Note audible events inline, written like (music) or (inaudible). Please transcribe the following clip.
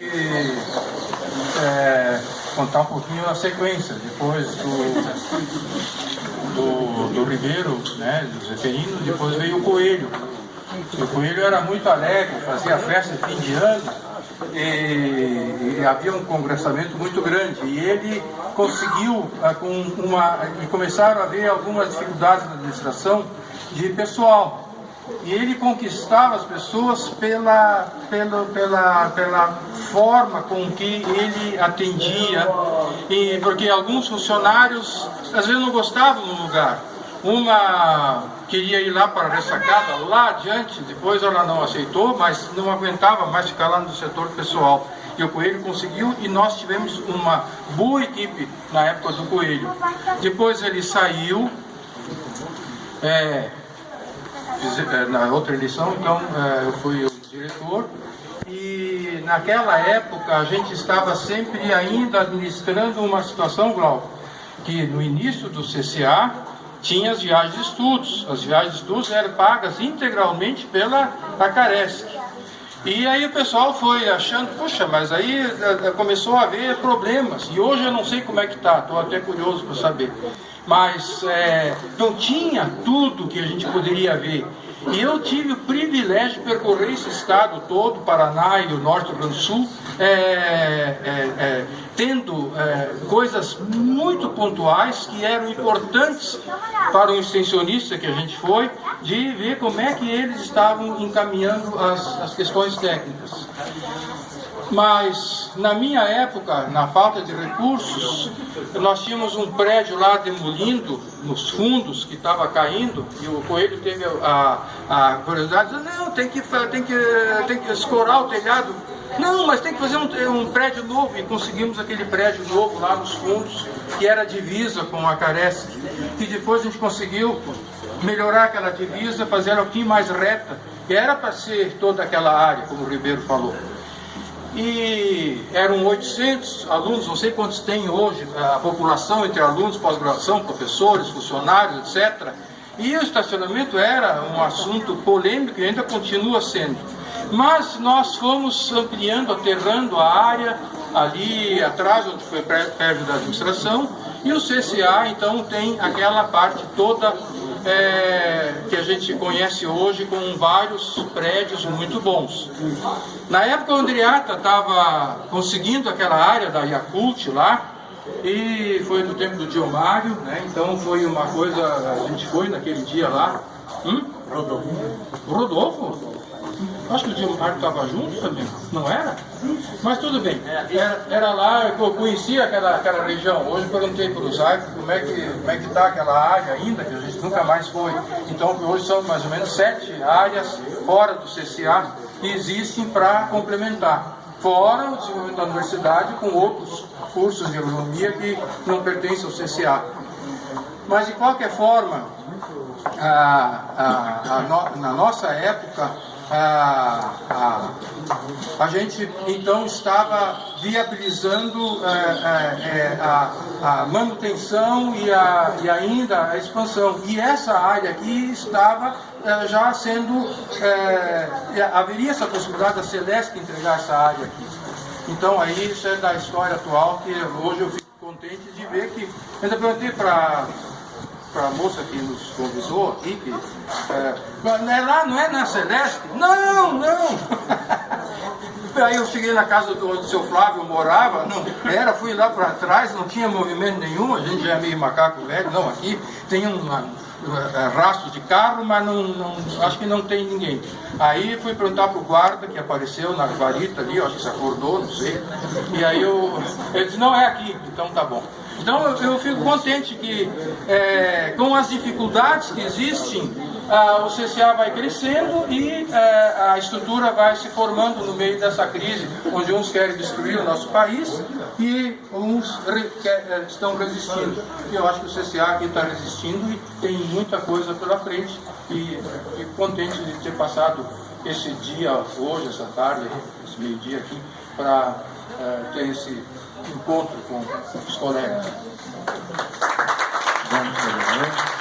E, é, contar um pouquinho a sequência, depois do, do, do Ribeiro, né, do Zeferino, depois veio o Coelho. O Coelho era muito alegre, fazia festa de fim de ano, e, e, havia um congressamento muito grande e ele conseguiu ah, com uma e começaram a haver algumas dificuldades na administração de pessoal e ele conquistava as pessoas pela, pela, pela, pela forma com que ele atendia, e, porque alguns funcionários às vezes não gostavam do lugar. Uma queria ir lá para a ressacada, lá adiante, depois ela não aceitou, mas não aguentava mais ficar lá no setor pessoal. E o Coelho conseguiu e nós tivemos uma boa equipe na época do Coelho. Depois ele saiu, é, na outra eleição, então é, eu fui o diretor e naquela época a gente estava sempre ainda administrando uma situação, Glauco, que no início do CCA tinha as viagens de estudos. As viagens de estudos eram pagas integralmente pela Acaresc. E aí o pessoal foi achando, puxa, mas aí é, começou a haver problemas. E hoje eu não sei como é que está, estou até curioso para saber mas é, não tinha tudo que a gente poderia ver. E eu tive o privilégio de percorrer esse estado todo, Paraná e o Norte do Rio Grande do Sul, é, é, é, tendo é, coisas muito pontuais que eram importantes para o extensionista que a gente foi, de ver como é que eles estavam encaminhando as, as questões técnicas. Mas na minha época, na falta de recursos, nós tínhamos um prédio lá demolindo nos fundos que estava caindo e o Coelho teve a, a curiosidade, não, tem que, tem, que, tem que escorar o telhado. Não, mas tem que fazer um, um prédio novo e conseguimos aquele prédio novo lá nos fundos que era divisa com a Caresc e depois a gente conseguiu melhorar aquela divisa, fazer um pouquinho mais reta. Era para ser toda aquela área, como o Ribeiro falou e eram 800 alunos, não sei quantos tem hoje, a população entre alunos, pós-graduação, professores, funcionários, etc. E o estacionamento era um assunto polêmico e ainda continua sendo. Mas nós fomos ampliando, aterrando a área ali atrás, onde foi perto da administração, e o CCA então tem aquela parte toda é, que a gente conhece hoje com vários prédios muito bons. Na época o Andriata estava conseguindo aquela área da Yakult lá, e foi no tempo do Diomário, né? então foi uma coisa, a gente foi naquele dia lá. Hum? Rodolfo. Rodolfo? Acho que o Gilmar estava junto também, não era? Mas tudo bem, era, era lá eu conhecia aquela, aquela região. Hoje perguntei para o Zaico como é que como é está aquela área ainda, que a gente nunca mais foi. Então hoje são mais ou menos sete áreas fora do CCA que existem para complementar. Fora o desenvolvimento da universidade com outros cursos de agronomia que não pertencem ao CCA. Mas de qualquer forma, a, a, a no, na nossa época, a, a, a gente então estava viabilizando é, é, é, a, a, manutenção e, a, e ainda a expansão. E essa área aqui estava já sendo. Haveria essa possibilidade da Celeste entregar essa área aqui. Então aí isso é da história atual que hoje eu fico contente de ver que. Ainda perguntei para para a moça que nos convidou aqui, que é, é lá, não é na Celeste? Não, não! (laughs) Aí eu cheguei na casa do, do seu Flávio, morava, não era, fui lá para trás, não tinha movimento nenhum, a gente já é meio macaco velho, não, aqui tem um, é, rastro de carro, mas não, não, acho que não tem ninguém. Aí fui perguntar para o guarda que apareceu na guarita ali, acho que se acordou, não sei. E aí eu, ele disse, não é aqui, então tá bom. Então eu, fico contente que é, com as dificuldades que existem, o CCA vai crescendo e é, a estrutura vai se formando no meio dessa crise, onde uns querem destruir o nosso país e uns re, é, estão resistindo. E eu acho que o CCA aqui está resistindo e tem muita coisa pela frente e fico contente de ter passado esse dia hoje, essa tarde, esse meio-dia aqui, para é, ter esse encontro com os colegas. Vamos